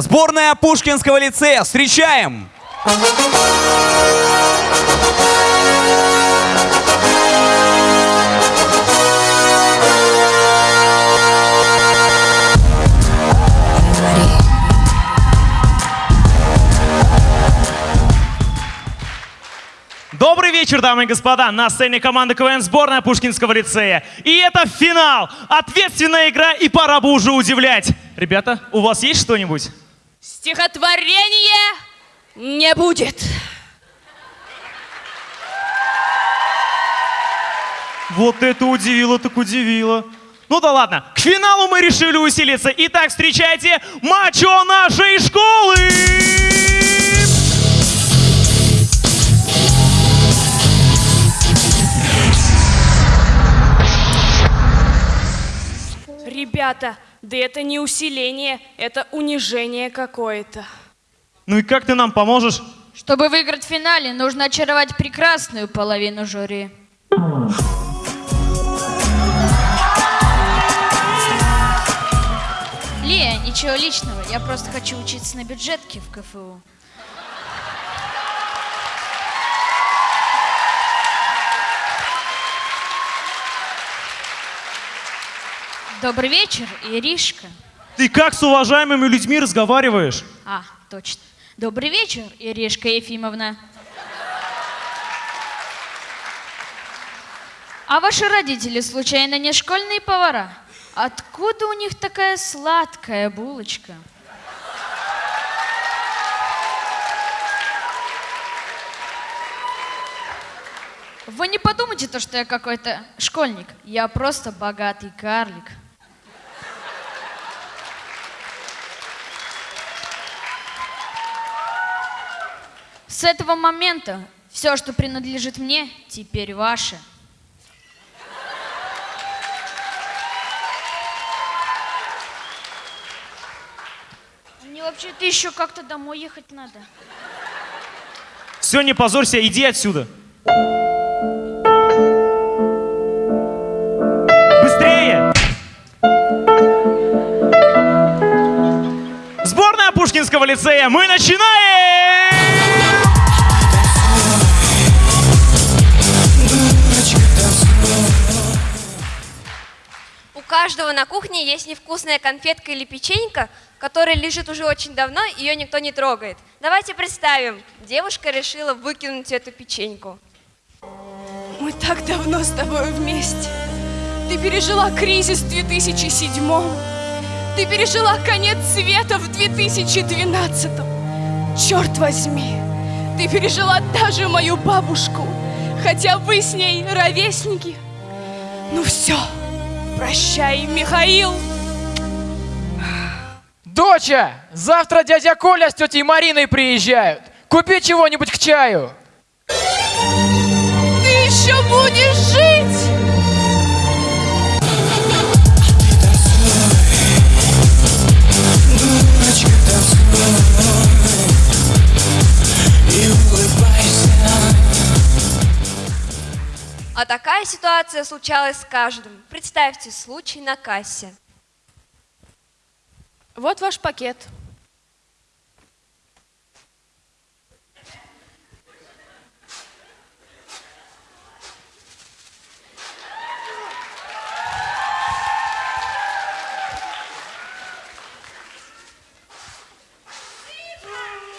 Сборная Пушкинского лицея. Встречаем! Добрый вечер, дамы и господа! На сцене команда КВН сборная Пушкинского лицея. И это финал! Ответственная игра, и пора бы уже удивлять. Ребята, у вас есть что-нибудь? Стихотворение не будет. Вот это удивило, так удивило. Ну да ладно, к финалу мы решили усилиться. Итак, встречайте мачо нашей школы! Ребята, да это не усиление, это унижение какое-то. Ну и как ты нам поможешь? Чтобы выиграть в финале, нужно очаровать прекрасную половину жюри. Лия, ничего личного, я просто хочу учиться на бюджетке в КФУ. Добрый вечер, Иришка. Ты как с уважаемыми людьми разговариваешь? А, точно. Добрый вечер, Иришка Ефимовна. А ваши родители, случайно, не школьные повара? Откуда у них такая сладкая булочка? Вы не подумайте, то, что я какой-то школьник. Я просто богатый карлик. С этого момента все, что принадлежит мне, теперь ваше. Мне вообще-то еще как-то домой ехать надо. Все, не позорься, иди отсюда. Быстрее! Сборная Пушкинского лицея, мы начинаем! Каждого на кухне есть невкусная конфетка или печенька, которая лежит уже очень давно, ее никто не трогает. Давайте представим, девушка решила выкинуть эту печеньку. Мы так давно с тобой вместе. Ты пережила кризис в 2007 Ты пережила конец света в 2012 Черт возьми, ты пережила даже мою бабушку, хотя вы с ней ровесники. Ну все, прощай, Михаил. Доча, завтра дядя Коля с тетей Мариной приезжают. Купи чего-нибудь к чаю. Ты еще будешь ситуация случалась с каждым. Представьте случай на кассе. Вот ваш пакет.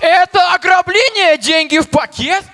Это ограбление? Деньги в пакет?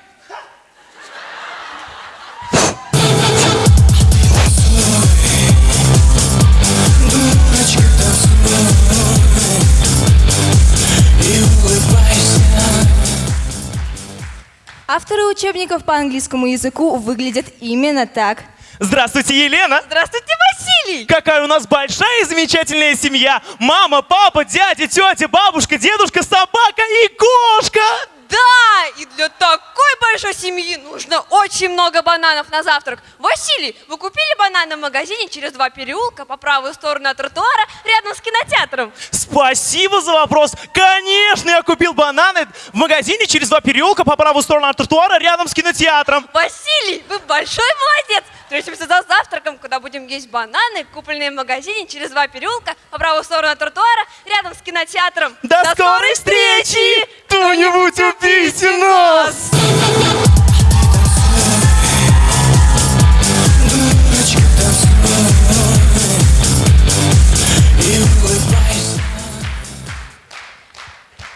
Авторы учебников по английскому языку выглядят именно так. Здравствуйте, Елена! Здравствуйте, Василий! Какая у нас большая и замечательная семья! Мама, папа, дядя, тетя, бабушка, дедушка, собака и кошка! Да, и для такой большой семьи нужно очень много бананов на завтрак. Василий, вы купили бананы в магазине через два переулка по правую сторону от тротуара рядом с кинотеатром? Спасибо за вопрос. Конечно, я купил бананы в магазине через два переулка по правую сторону от тротуара рядом с кинотеатром. Василий, вы большой молодец! Встретимся за завтраком, куда будем есть бананы, купленные в магазине через два переулка по правую сторону от тротуара рядом с кинотеатром. До скорой встречи! Кто-нибудь убейте нас!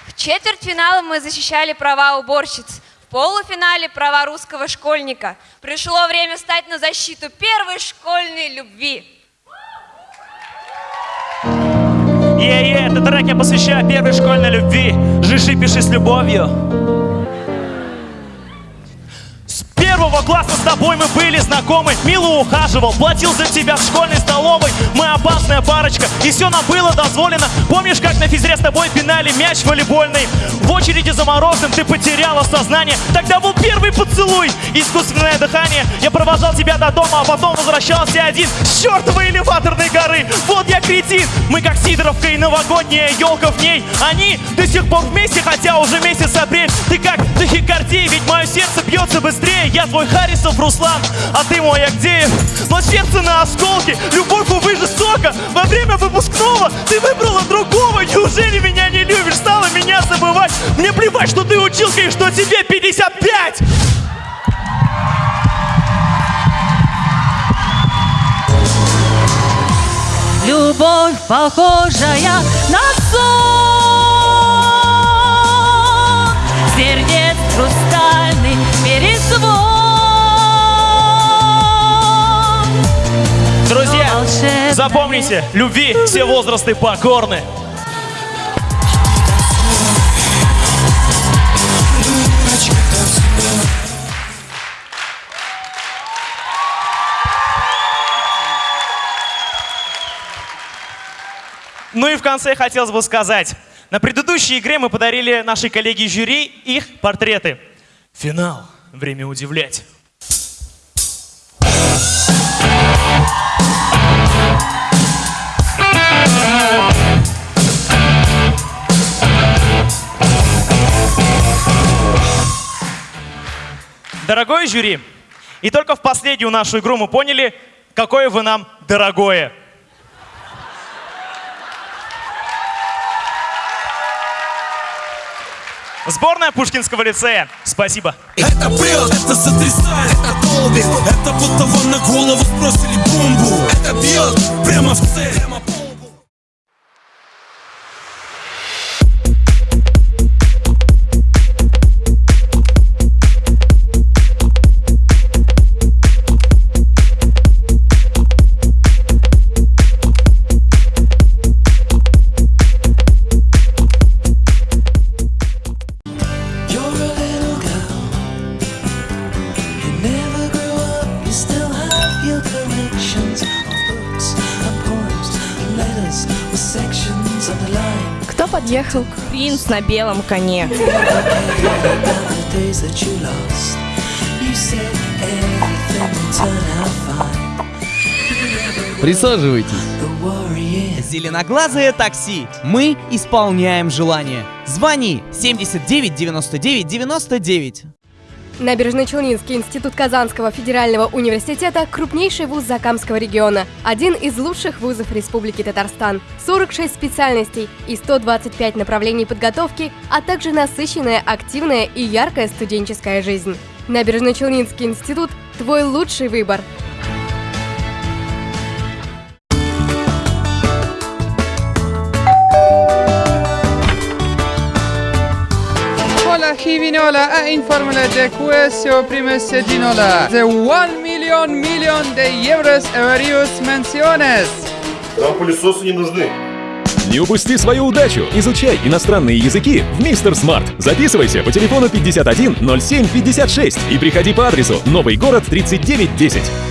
В четвертьфинале мы защищали права уборщиц. В полуфинале права русского школьника. Пришло время стать на защиту первой школьной любви. Этот трек я посвящаю первой школьной любви. Жиши, пиши с любовью. С первого класса с тобой мы были знакомы Мило ухаживал, платил за тебя в школьной столовой Мы опасная парочка, и все нам было дозволено. Помнишь, как на физре с тобой пинали мяч волейбольный? В очереди за морозным ты потеряла сознание. Тогда был первый поцелуй, искусственное дыхание. Я провожал тебя до дома, а потом возвращался один. С чертовой элеваторной горы. Вот кретин, мы как Сидоровка и новогодняя елка в ней. Они до сих пор вместе, хотя уже месяц апрель. Ты как тахикардия, ведь мое сердце бьется быстрее. Я твой Харисов Руслан, а ты мой Агдеев. Но сердце на осколке, любовь, увы, жестока. Во время выпускного ты выбрала другого. Неужели меня не любишь, стала меня забывать. Мне плевать, что ты училка и что тебе 55 Любовь, похожая на сон. Сердец хрустальный перезвон. Друзья, запомните, любви все возрасты покорны Ну и в конце хотелось бы сказать. На предыдущей игре мы подарили нашей коллеге жюри их портреты. Финал. Время удивлять. Дорогое жюри, и только в последнюю нашу игру мы поняли, какое вы нам дорогое. Сборная Пушкинского лицея. Спасибо. Это прет, это сотрясает, это долбит Это будто вам на голову сбросили бомбу Это бьет прямо в цель подъехал? Принц на белом коне. Присаживайтесь. Зеленоглазое такси. Мы исполняем желание. Звони 79 99 99. Набережно-Челнинский институт Казанского федерального университета – крупнейший вуз Закамского региона, один из лучших вузов Республики Татарстан, 46 специальностей и 125 направлений подготовки, а также насыщенная, активная и яркая студенческая жизнь. Набережно-Челнинский институт – твой лучший выбор. Hola Givinola a informele de questo prime sedinola. The 1 million million de euros various menciones. Нам пылесосы не нужны. Не упусти свою удачу! Изучай иностранные языки в Мистер Смарт. Записывайся по телефону 51 07 56 и приходи по адресу Новый город 3910.